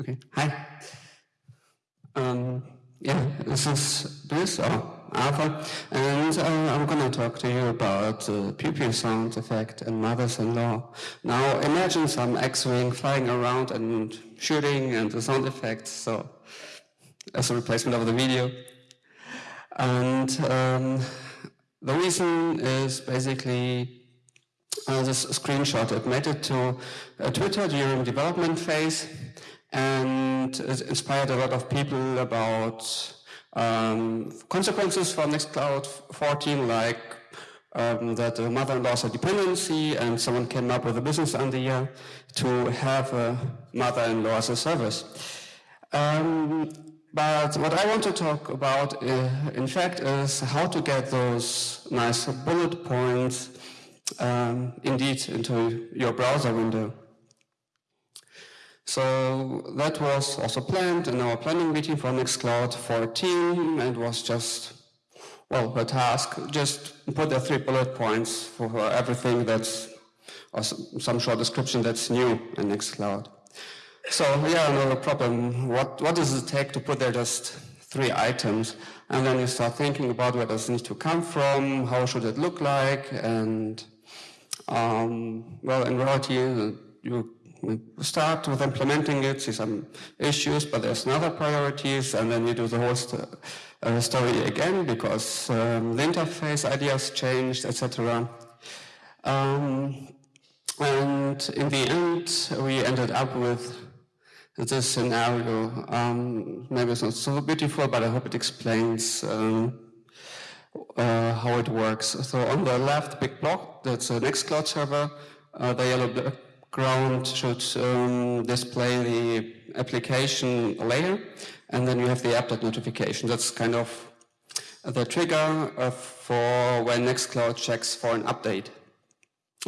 Okay, hi. Um, yeah, this is Bruce or Alpha, and uh, I'm going to talk to you about the pew pew sound effect and mothers-in-law. Now, imagine some X-wing flying around and shooting and the sound effects, so as a replacement of the video. And um, the reason is basically uh, this screenshot. It made it to uh, Twitter during development phase and it inspired a lot of people about um, consequences for Nextcloud 14, like um, that the mother-in-law is a dependency and someone came up with a business idea to have a mother-in-law as a service. Um, but what I want to talk about, uh, in fact, is how to get those nice bullet points um, indeed into your browser window. So that was also planned in our planning meeting for Nextcloud 14 and was just, well, a task. Just put the three bullet points for everything that's, or some short description that's new in Nextcloud. So yeah, no problem. What, what does it take to put there just three items? And then you start thinking about where does it need to come from, how should it look like, and um, well, in reality, you start with implementing it, see some issues, but there's another priorities, and then you do the whole st uh, story again because um, the interface ideas changed, etc. Um, and in the end, we ended up with this scenario. Um, maybe it's not so beautiful, but I hope it explains um, uh, how it works. So on the left, big block, that's a Nextcloud server. Uh, the yellow background should um, display the application layer, and then you have the app notification. That's kind of the trigger uh, for when Nextcloud checks for an update.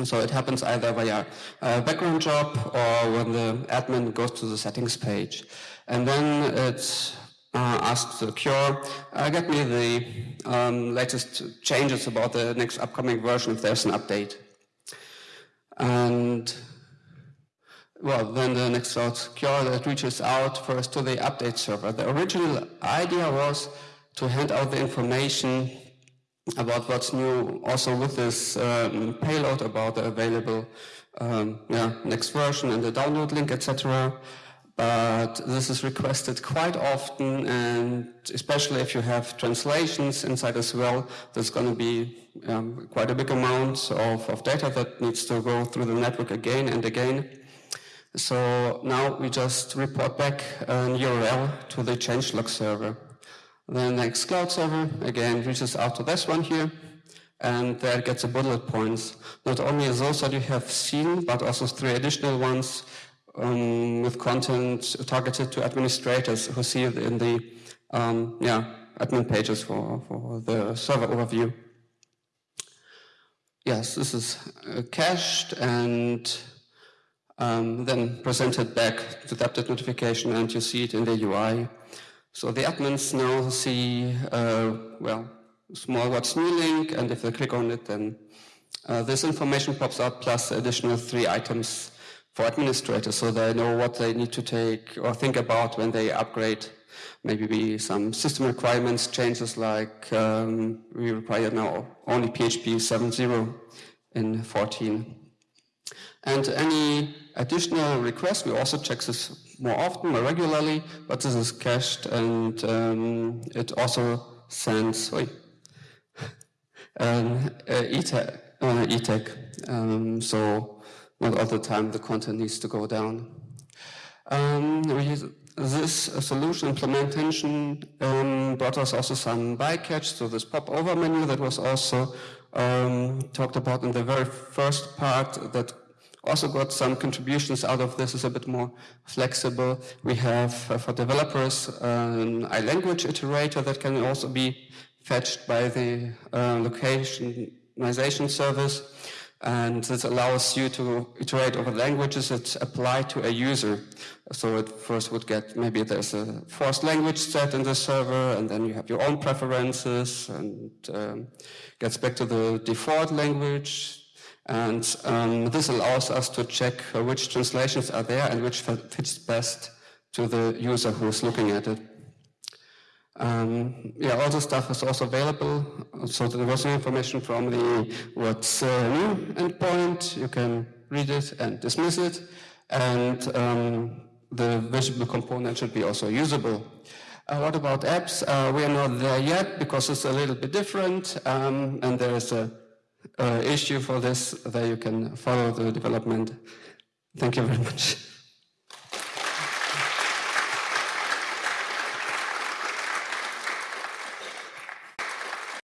So it happens either via a background job or when the admin goes to the settings page. And then it uh, asks the cure, uh, get me the um, latest changes about the next upcoming version if there's an update. And well, then the next cure that reaches out first to the update server. The original idea was to hand out the information about what's new also with this um, payload about the available um, yeah, next version and the download link, etc. But this is requested quite often and especially if you have translations inside as well, there's going to be um, quite a big amount of, of data that needs to go through the network again and again. So now we just report back an URL to the changelog server. The Nextcloud server, again, reaches out to this one here, and there gets a bullet points. Not only those that you have seen, but also three additional ones um, with content targeted to administrators who see it in the um, yeah, admin pages for, for the server overview. Yes, this is uh, cached and um, then presented back to the update notification and you see it in the UI. So the admins now see, uh, well, small what's new link, and if they click on it, then uh, this information pops up plus additional three items for administrators so they know what they need to take or think about when they upgrade. Maybe be some system requirements changes like um, we require now only PHP 7.0 in 14. And any additional requests, we also check this more often, more regularly, but this is cached and um, it also sends wait, um, uh, ETag. Uh. Um, so not all the time the content needs to go down. Um, this solution implementation um, brought us also some bycatch, so this pop-over menu that was also um, talked about in the very first part that also got some contributions out of this is a bit more flexible. We have uh, for developers an iLanguage iterator that can also be fetched by the uh, localization service. And this allows you to iterate over languages that apply to a user. So it first would get, maybe there's a forced language set in the server, and then you have your own preferences, and um, gets back to the default language, and um, this allows us to check which translations are there and which fits best to the user who's looking at it. Um, yeah, all the stuff is also available. So there was information from the what's uh, new endpoint. You can read it and dismiss it. And um, the visible component should be also usable. Uh, what about apps? Uh, we are not there yet because it's a little bit different. Um, and there is a, a issue for this that you can follow the development. Thank you very much.